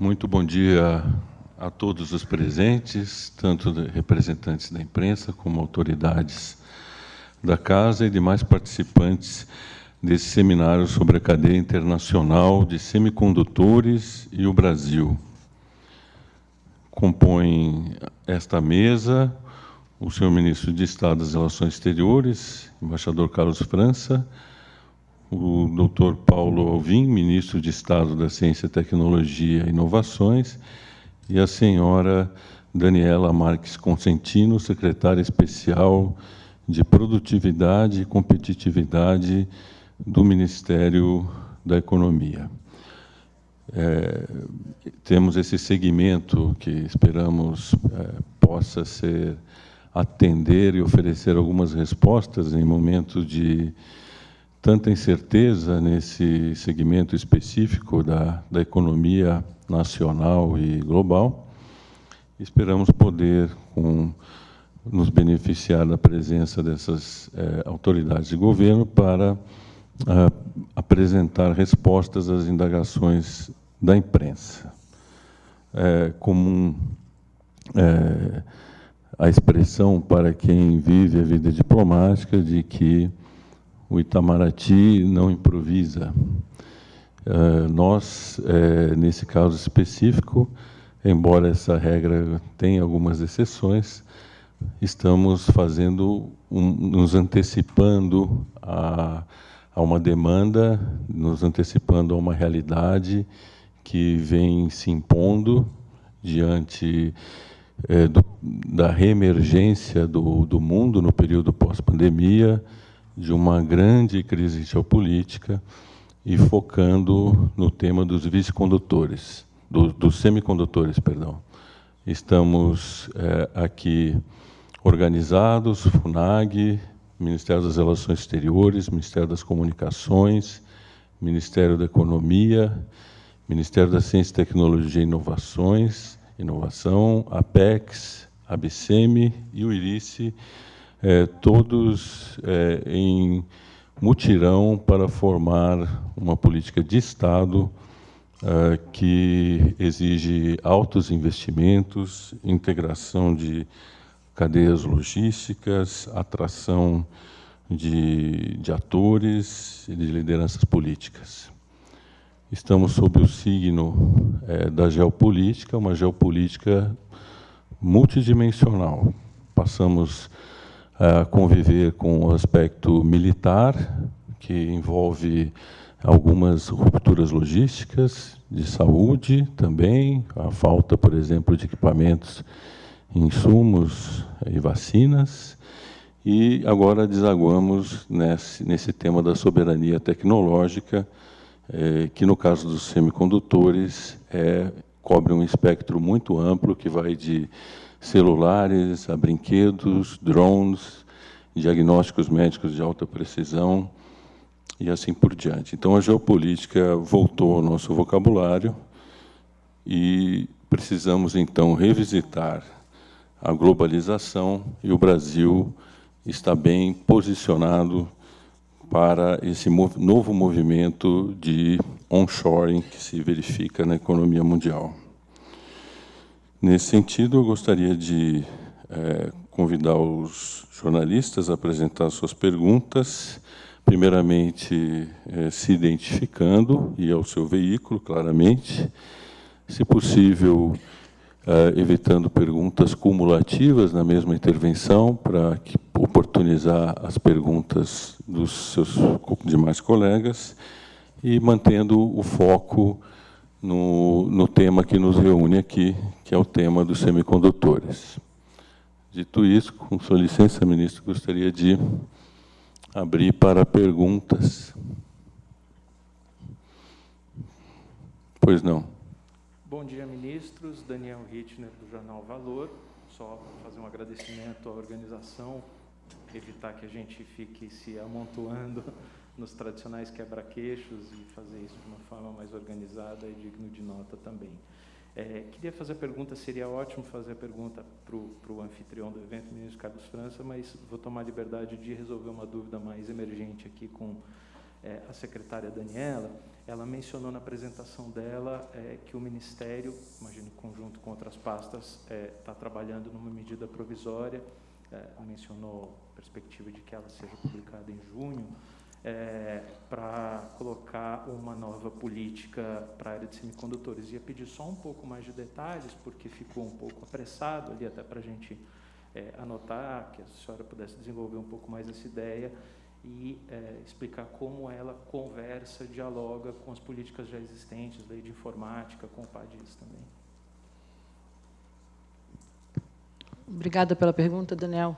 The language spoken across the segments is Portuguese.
Muito bom dia a todos os presentes, tanto representantes da imprensa como autoridades da Casa e demais participantes desse seminário sobre a cadeia internacional de semicondutores e o Brasil. Compõem esta mesa o senhor ministro de Estado das Relações Exteriores, embaixador Carlos França, o doutor Paulo Alvim, ministro de Estado da Ciência, Tecnologia e Inovações, e a senhora Daniela Marques Consentino, secretária especial de Produtividade e Competitividade do Ministério da Economia. É, temos esse segmento que esperamos é, possa ser atender e oferecer algumas respostas em momentos de tanta incerteza nesse segmento específico da, da economia nacional e global. Esperamos poder com, nos beneficiar da presença dessas é, autoridades de governo para a, apresentar respostas às indagações da imprensa. É comum é, a expressão para quem vive a vida diplomática de que o Itamaraty não improvisa. Uh, nós, é, nesse caso específico, embora essa regra tenha algumas exceções, estamos fazendo, um, nos antecipando a, a uma demanda, nos antecipando a uma realidade que vem se impondo diante é, do, da reemergência do, do mundo no período pós-pandemia, de uma grande crise geopolítica e focando no tema dos vice-condutores, do, dos semicondutores, perdão. Estamos é, aqui organizados, FUNAG, Ministério das Relações Exteriores, Ministério das Comunicações, Ministério da Economia, Ministério da Ciência, Tecnologia e Inovações, Inovação, Apex, ABCM e o IRICE, é, todos é, em mutirão para formar uma política de Estado é, que exige altos investimentos, integração de cadeias logísticas, atração de, de atores e de lideranças políticas. Estamos sob o signo da geopolítica, uma geopolítica multidimensional. Passamos a conviver com o aspecto militar, que envolve algumas rupturas logísticas, de saúde também, a falta, por exemplo, de equipamentos, insumos e vacinas, e agora desaguamos nesse, nesse tema da soberania tecnológica, é, que no caso dos semicondutores é, cobre um espectro muito amplo que vai de celulares a brinquedos, drones, diagnósticos médicos de alta precisão e assim por diante. Então, a geopolítica voltou ao nosso vocabulário e precisamos, então, revisitar a globalização e o Brasil está bem posicionado para esse novo movimento de onshoring que se verifica na economia mundial. Nesse sentido, eu gostaria de é, convidar os jornalistas a apresentar suas perguntas, primeiramente é, se identificando e ao seu veículo, claramente, se possível, é, evitando perguntas cumulativas na mesma intervenção, para oportunizar as perguntas dos seus demais colegas e mantendo o foco no, no tema que nos reúne aqui, que é o tema dos semicondutores. Dito isso, com sua licença, ministro, gostaria de abrir para perguntas. Pois não. Bom dia, ministros. Daniel Hitner, do Jornal Valor. Só fazer um agradecimento à organização, evitar que a gente fique se amontoando nos tradicionais quebra-queixos e fazer isso de uma forma mais organizada e digno de nota também. É, queria fazer a pergunta, seria ótimo fazer a pergunta para o anfitrião do evento, ministro Carlos França, mas vou tomar liberdade de resolver uma dúvida mais emergente aqui com é, a secretária Daniela, ela mencionou na apresentação dela é, que o Ministério, imagino conjunto com outras pastas, está é, trabalhando numa medida provisória, é, mencionou a perspectiva de que ela seja publicada em junho, é, para colocar uma nova política para a área de semicondutores. Ia pedir só um pouco mais de detalhes, porque ficou um pouco apressado ali, até para a gente é, anotar, que a senhora pudesse desenvolver um pouco mais essa ideia e é, explicar como ela conversa, dialoga com as políticas já existentes, lei de informática, com o PADIS também. Obrigada pela pergunta, Daniel.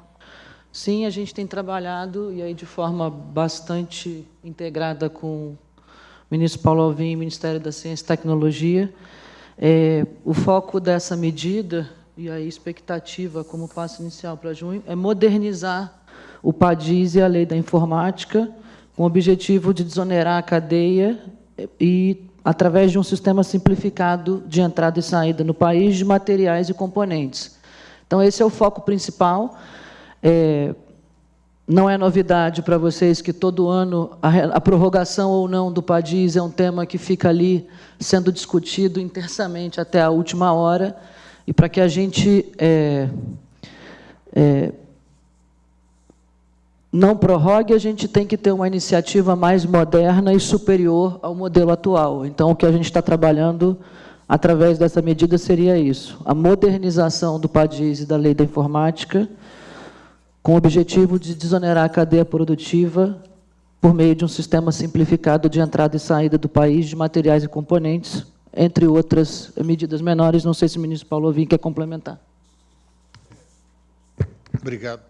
Sim, a gente tem trabalhado, e aí de forma bastante integrada com o ministro Paulo Alvim Ministério da Ciência e Tecnologia. É, o foco dessa medida, e a expectativa como passo inicial para junho, é modernizar o PADIS e a Lei da Informática, com o objetivo de desonerar a cadeia e, através de um sistema simplificado de entrada e saída no país de materiais e componentes. Então, esse é o foco principal. É, não é novidade para vocês que todo ano a, a, prorrogação ou não do PADIS é um tema que fica ali sendo discutido intensamente até a última hora, e para que a gente é, é, não prorrogue, a gente tem que ter uma iniciativa mais moderna e superior ao modelo atual. Então, o que a gente está trabalhando através dessa medida seria isso, a modernização do PADIS e da Lei da Informática, com o objetivo de desonerar a cadeia produtiva por meio de um sistema simplificado de entrada e saída do país de materiais e componentes, entre outras medidas menores. Não sei se o ministro Paulo Ovim quer complementar. Obrigado.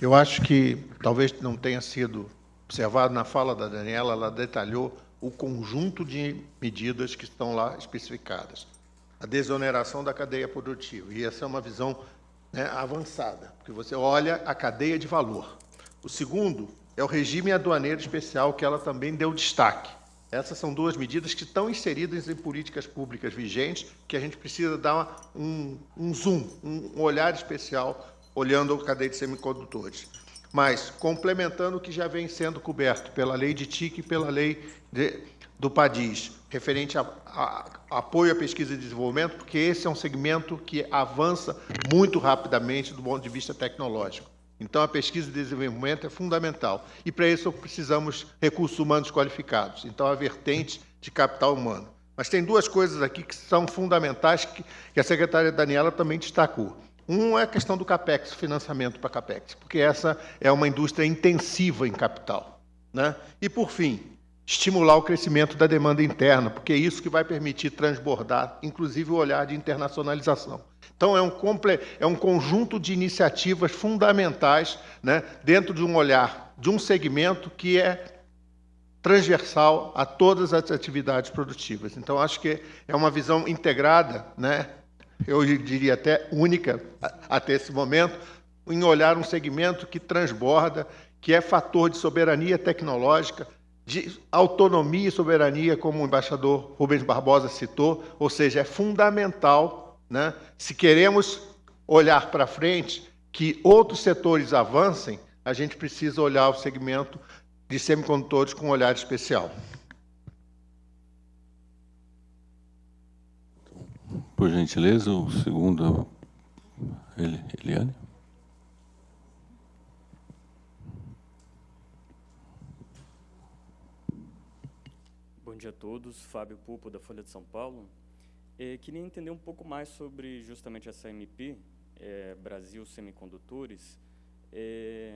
Eu acho que talvez não tenha sido observado na fala da Daniela, ela detalhou o conjunto de medidas que estão lá especificadas. A desoneração da cadeia produtiva, e essa é uma visão né, avançada, porque você olha a cadeia de valor. O segundo é o regime aduaneiro especial, que ela também deu destaque. Essas são duas medidas que estão inseridas em políticas públicas vigentes, que a gente precisa dar um, um zoom, um olhar especial, olhando a cadeia de semicondutores. Mas, complementando o que já vem sendo coberto pela lei de TIC e pela lei de, do PADIS, referente a, a, a, apoio à pesquisa e desenvolvimento, porque esse é um segmento que avança muito rapidamente do ponto de vista tecnológico. Então, a pesquisa e desenvolvimento é fundamental. E, para isso, precisamos recursos humanos qualificados. Então, a vertente de capital humano. Mas tem duas coisas aqui que são fundamentais, que, que a secretária Daniela também destacou. Um é a questão do CAPEX, financiamento para CAPEX, porque essa é uma indústria intensiva em capital. Né? E, por fim, estimular o crescimento da demanda interna, porque é isso que vai permitir transbordar, inclusive, o olhar de internacionalização. Então, é um, é um conjunto de iniciativas fundamentais né, dentro de um olhar de um segmento que é transversal a todas as atividades produtivas. Então, acho que é uma visão integrada, né, eu diria até única até esse momento, em olhar um segmento que transborda, que é fator de soberania tecnológica, de autonomia e soberania, como o embaixador Rubens Barbosa citou, ou seja, é fundamental, né, se queremos olhar para frente, que outros setores avancem, a gente precisa olhar o segmento de semicondutores com um olhar especial. Por gentileza, o segundo, Eliane. Bom dia a todos, Fábio Pupo, da Folha de São Paulo. É, queria entender um pouco mais sobre justamente essa MP, é, Brasil Semicondutores. É,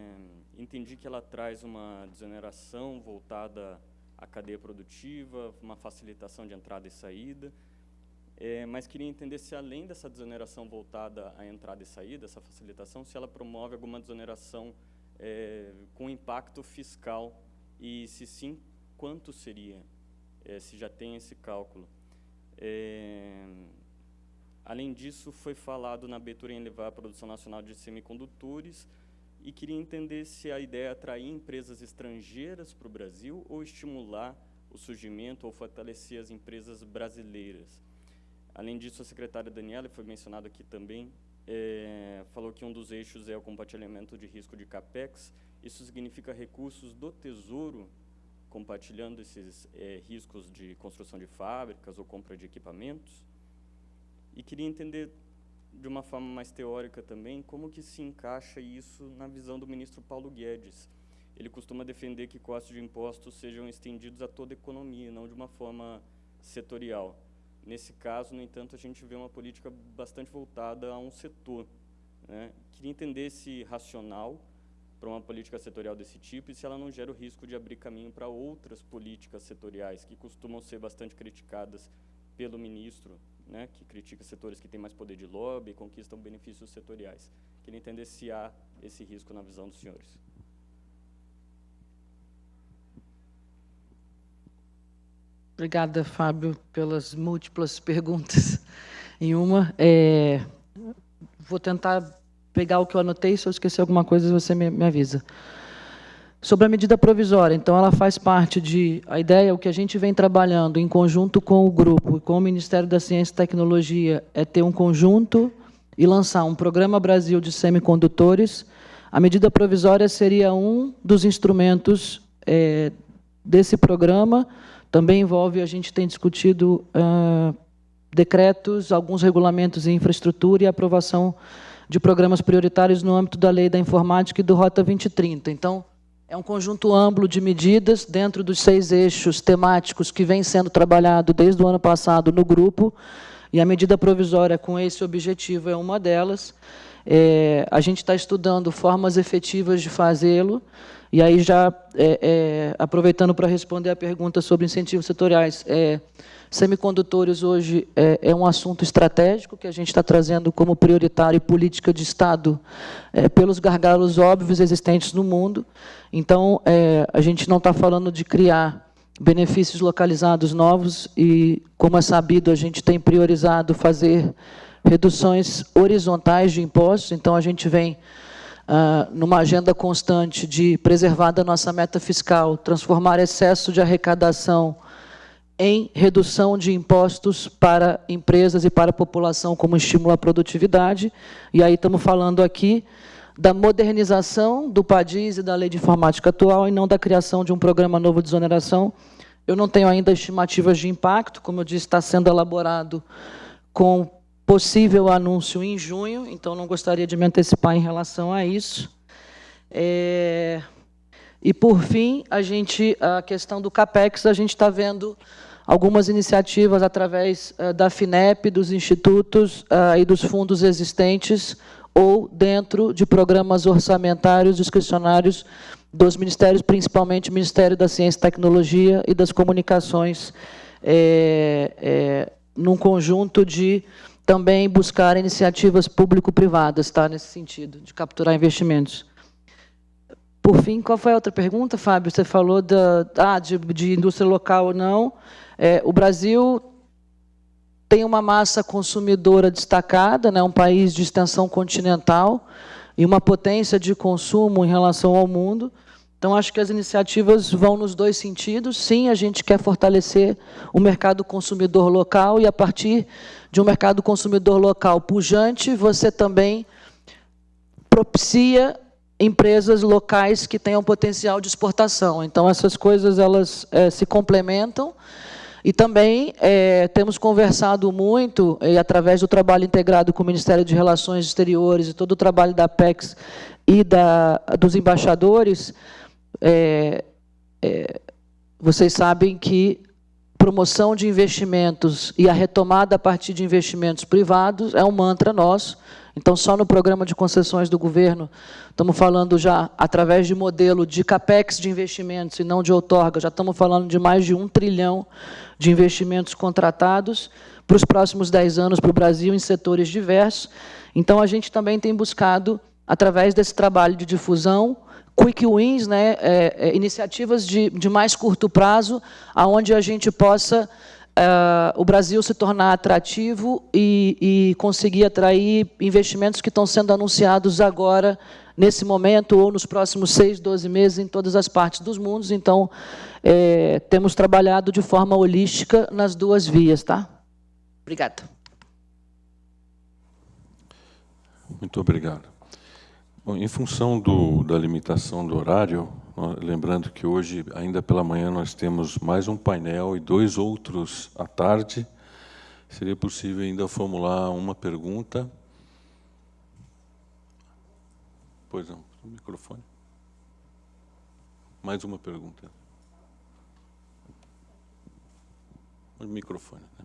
entendi que ela traz uma desoneração voltada à cadeia produtiva, uma facilitação de entrada e saída, é, mas queria entender se, além dessa desoneração voltada à entrada e saída, essa facilitação, se ela promove alguma desoneração é, com impacto fiscal e, se sim, quanto seria, é, se já tem esse cálculo. É, além disso, foi falado na abertura em levar a produção nacional de semicondutores e queria entender se a ideia é atrair empresas estrangeiras para o Brasil ou estimular o surgimento ou fortalecer as empresas brasileiras. Além disso, a secretária Daniela, foi mencionado aqui também, é, falou que um dos eixos é o compartilhamento de risco de CAPEX. Isso significa recursos do Tesouro compartilhando esses é, riscos de construção de fábricas ou compra de equipamentos. E queria entender, de uma forma mais teórica também, como que se encaixa isso na visão do ministro Paulo Guedes. Ele costuma defender que costos de impostos sejam estendidos a toda a economia, não de uma forma setorial. Nesse caso, no entanto, a gente vê uma política bastante voltada a um setor. Né? Queria entender esse racional para uma política setorial desse tipo e se ela não gera o risco de abrir caminho para outras políticas setoriais que costumam ser bastante criticadas pelo ministro, né, que critica setores que têm mais poder de lobby e conquistam benefícios setoriais. Queria entender se há esse risco na visão dos senhores. Obrigada, Fábio, pelas múltiplas perguntas em uma. É, vou tentar pegar o que eu anotei, se eu esquecer alguma coisa, você me, me avisa. Sobre a medida provisória, então, ela faz parte de... A ideia, o que a gente vem trabalhando em conjunto com o grupo e com o Ministério da Ciência e Tecnologia, é ter um conjunto e lançar um Programa Brasil de Semicondutores. A medida provisória seria um dos instrumentos é, desse programa, também envolve, a gente tem discutido decretos, alguns regulamentos em infraestrutura e aprovação de programas prioritários no âmbito da Lei da Informática e do Rota 2030. Então, é um conjunto amplo de medidas dentro dos seis eixos temáticos que vem sendo trabalhado desde o ano passado no grupo, e a medida provisória com esse objetivo é uma delas. É, a gente está estudando formas efetivas de fazê-lo, e aí, já é, é, aproveitando para responder a pergunta sobre incentivos setoriais, é, semicondutores hoje é, é, um assunto estratégico que a gente está trazendo como prioritário e política de Estado pelos gargalos óbvios existentes no mundo. Então, a gente não está falando de criar benefícios localizados novos e, como é sabido, a gente tem priorizado fazer reduções horizontais de impostos, então a gente vem uh, numa agenda constante de preservar da nossa meta fiscal, transformar excesso de arrecadação em redução de impostos para empresas e para a população como estímulo à produtividade. E aí estamos falando aqui da modernização do PADIS e da lei de informática atual e não da criação de um programa novo de exoneração. Eu não tenho ainda estimativas de impacto, como eu disse, está sendo elaborado com possível anúncio em junho, então não gostaria de me antecipar em relação a isso. É... E, por fim, a, gente, a questão do CAPEX, a gente está vendo algumas iniciativas através uh, da FINEP, dos institutos uh, e dos fundos existentes, ou dentro de programas orçamentários discricionários dos ministérios, principalmente o Ministério da Ciência e Tecnologia e das Comunicações, é, é, num conjunto de também buscar iniciativas público-privadas, tá, nesse sentido, de capturar investimentos. Por fim, qual foi a outra pergunta, Fábio? Você falou da, ah, de, de indústria local ou não. É, o Brasil tem uma massa consumidora destacada, né, um país de extensão continental e uma potência de consumo em relação ao mundo. Então, acho que as iniciativas vão nos dois sentidos. Sim, a gente quer fortalecer o mercado consumidor local e, a partir de um mercado consumidor local pujante, você também propicia empresas locais que tenham potencial de exportação. Então, essas coisas elas é, se complementam. E também é, temos conversado muito, e através do trabalho integrado com o Ministério de Relações Exteriores e todo o trabalho da PEX e da, dos embaixadores, é, é, vocês sabem que promoção de investimentos e a retomada a partir de investimentos privados é um mantra nosso. Então, só no programa de concessões do governo, estamos falando já, através de modelo de CAPEX de investimentos e não de outorga, já estamos falando de mais de um trilhão de investimentos contratados para os próximos dez anos para o Brasil em setores diversos. Então, a gente também tem buscado, através desse trabalho de difusão, quick wins, né, é, é, iniciativas de, de mais curto prazo, aonde a gente possa Uh, o Brasil se tornar atrativo e, e, conseguir atrair investimentos que estão sendo anunciados agora, nesse momento, ou nos próximos seis, doze meses, em todas as partes dos mundos. Então, é, temos trabalhado de forma holística nas duas vias. Tá? Obrigada. Muito obrigado. Bom, em função do, da limitação do horário, Lembrando que hoje, ainda pela manhã, nós temos mais um painel e dois outros à tarde. Seria possível ainda formular uma pergunta? Pois não, o microfone. Mais uma pergunta. O microfone. Né?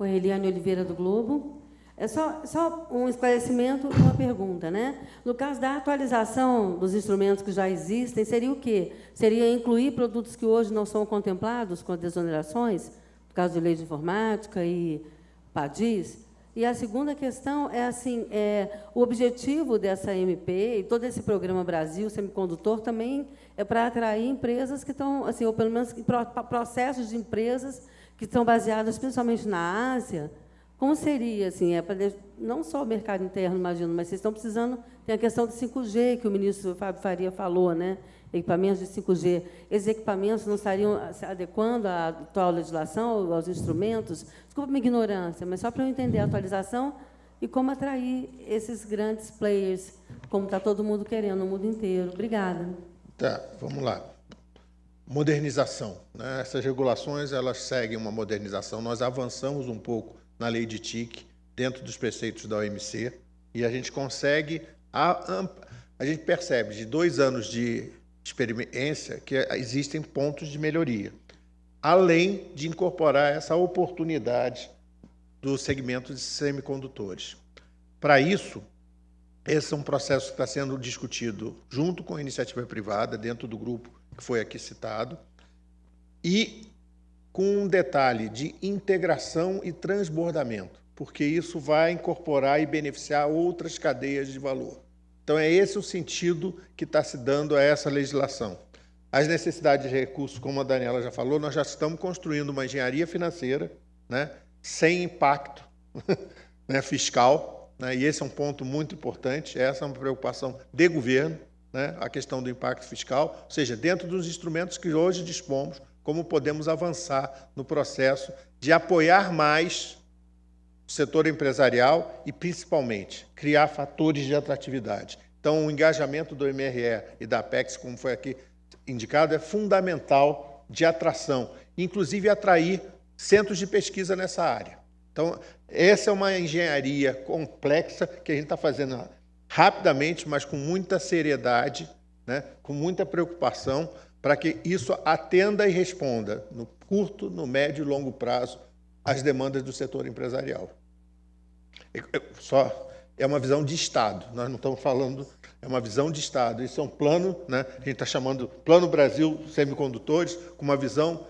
Oi, Eliane Oliveira do Globo. É só, só um esclarecimento e uma pergunta. Né? No caso da atualização dos instrumentos que já existem, seria o quê? Seria incluir produtos que hoje não são contemplados com desonerações, no caso de lei de informática e PADIS? E a segunda questão é assim, é, o objetivo dessa MP e todo esse programa Brasil Semicondutor também é para atrair empresas que estão, assim, ou pelo menos processos de empresas que estão baseadas principalmente na Ásia, como seria, assim, é para não só o mercado interno, imagino, mas vocês estão precisando, tem a questão do 5G, que o ministro Fábio Faria falou, né? equipamentos de 5G. Esses equipamentos não estariam se adequando à atual legislação, aos instrumentos? Desculpa minha ignorância, mas só para eu entender a atualização e como atrair esses grandes players, como está todo mundo querendo no mundo inteiro. Obrigada. Tá, vamos lá. Modernização. Né? Essas regulações elas seguem uma modernização. Nós avançamos um pouco na lei de TIC, dentro dos preceitos da OMC, e a gente consegue, a, a gente percebe de dois anos de experiência que existem pontos de melhoria, além de incorporar essa oportunidade do segmento de semicondutores. Para isso, esse é um processo que está sendo discutido junto com a iniciativa privada, dentro do grupo que foi aqui citado, e com um detalhe de integração e transbordamento, porque isso vai incorporar e beneficiar outras cadeias de valor. Então, é esse o sentido que está se dando a essa legislação. As necessidades de recursos, como a Daniela já falou, nós já estamos construindo uma engenharia financeira né, sem impacto né, fiscal, né, e esse é um ponto muito importante, essa é uma preocupação de governo, né, a questão do impacto fiscal, ou seja, dentro dos instrumentos que hoje dispomos como podemos avançar no processo de apoiar mais o setor empresarial e, principalmente, criar fatores de atratividade. Então, o engajamento do MRE e da Apex, como foi aqui indicado, é fundamental de atração, inclusive atrair centros de pesquisa nessa área. Então, essa é uma engenharia complexa que a gente está fazendo rapidamente, mas com muita seriedade, né, com muita preocupação, para que isso atenda e responda, no curto, no médio e longo prazo, às demandas do setor empresarial. Só é uma visão de Estado, nós não estamos falando, é uma visão de Estado. Isso é um plano, né? a gente está chamando Plano Brasil Semicondutores, com uma visão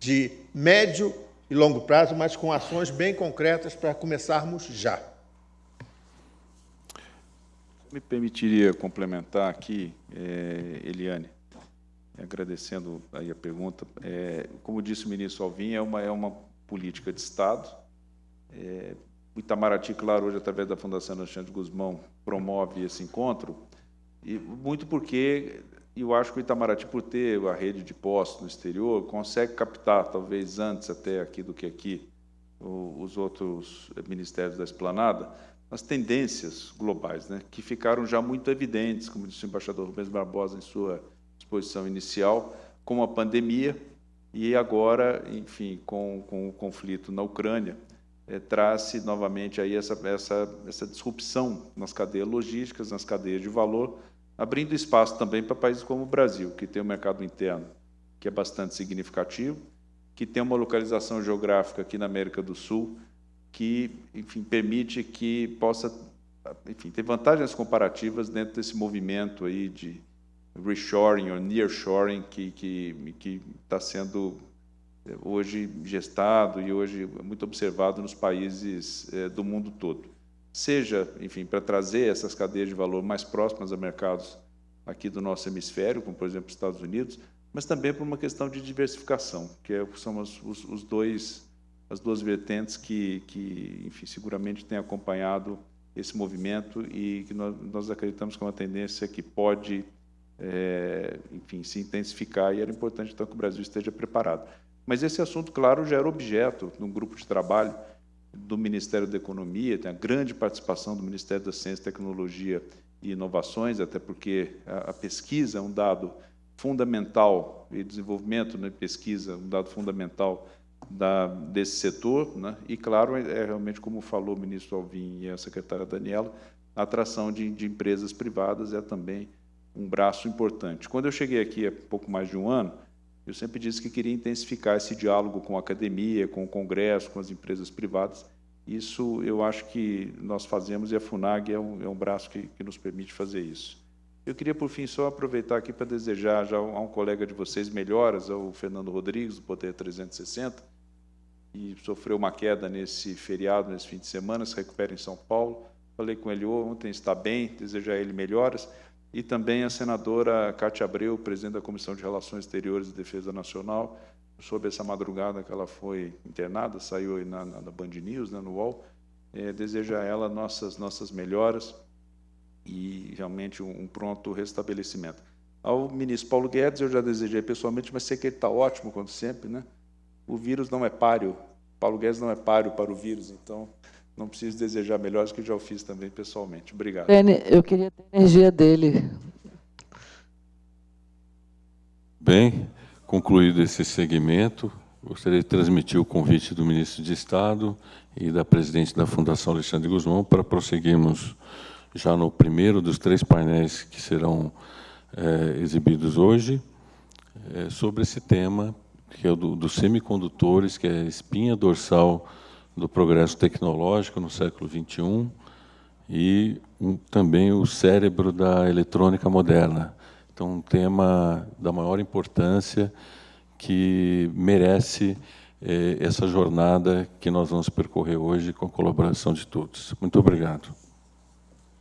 de médio e longo prazo, mas com ações bem concretas para começarmos já. Me permitiria complementar aqui, eh, Eliane? Agradecendo aí a pergunta. É, como disse o ministro Alvim, é uma, é uma política de Estado. É, o Itamaraty, claro, hoje, através da Fundação Alexandre Guzmão, promove esse encontro, e muito porque eu acho que o Itamaraty, por ter a rede de postos no exterior, consegue captar, talvez antes até aqui do que aqui, os outros ministérios da esplanada, as tendências globais, né, que ficaram já muito evidentes, como disse o embaixador Rubens Barbosa em sua exposição inicial, com a pandemia e agora, enfim, com, com o conflito na Ucrânia, é, traz novamente aí essa, essa, essa disrupção nas cadeias logísticas, nas cadeias de valor, abrindo espaço também para países como o Brasil, que tem um mercado interno que é bastante significativo, que tem uma localização geográfica aqui na América do Sul, que, enfim, permite que possa, enfim, ter vantagens comparativas dentro desse movimento aí de, reshoring ou nearshoring que está sendo eh, hoje gestado e hoje muito observado nos países é, do mundo todo. Seja, enfim, para trazer essas cadeias de valor mais próximas a mercados aqui do nosso hemisfério, como por exemplo os Estados Unidos, mas também por uma questão de diversificação, que é, são os, os, os dois as duas vertentes que, que, enfim, seguramente têm acompanhado esse movimento e que nós, nós acreditamos que é uma tendência que pode é, enfim, se intensificar e era importante então que o Brasil esteja preparado. Mas esse assunto, claro, já era objeto de um grupo de trabalho do Ministério da Economia, tem a grande participação do Ministério da Ciência, Tecnologia e inovações, até porque a, a pesquisa é um dado fundamental e desenvolvimento na né, pesquisa, um dado fundamental da, desse setor, né? e claro, é realmente como falou o ministro Alvim e a secretária Daniela, a atração de, de empresas privadas é também um braço importante. Quando eu cheguei aqui há pouco mais de um ano, eu sempre disse que queria intensificar esse diálogo com a academia, com o Congresso, com as empresas privadas. Isso eu acho que nós fazemos e a FUNAG é um, é um braço que, que nos permite fazer isso. Eu queria, por fim, só aproveitar aqui para desejar já a um colega de vocês melhoras, ao Fernando Rodrigues, do Poder 360, e sofreu uma queda nesse feriado, nesse fim de semana, se recupera em São Paulo. Falei com ele ontem, está bem, desejar ele melhoras e também a senadora Cátia Abreu, presidente da Comissão de Relações Exteriores e Defesa Nacional, soube essa madrugada que ela foi internada, saiu aí na, na, na Band News, né, no UOL, é, deseja a ela nossas, nossas melhoras e realmente um, um, pronto restabelecimento. Ao ministro Paulo Guedes, eu já desejei pessoalmente, mas sei que ele está ótimo, como sempre, né? O vírus não é páreo, Paulo Guedes não é páreo para o vírus, então não preciso desejar melhores, que já o fiz também pessoalmente. Obrigado. Eu queria ter a energia dele. Bem, concluído esse segmento, gostaria de transmitir o convite do ministro de Estado e da presidente da Fundação Alexandre Guzmão para prosseguirmos já no primeiro dos três painéis que serão é, exibidos hoje, é, sobre esse tema, que é o do, dos semicondutores, que é a espinha dorsal do progresso tecnológico no século XXI e um, também o cérebro da eletrônica moderna. Então, um tema da maior importância que merece eh, essa jornada que nós vamos percorrer hoje com a colaboração de todos. Muito obrigado.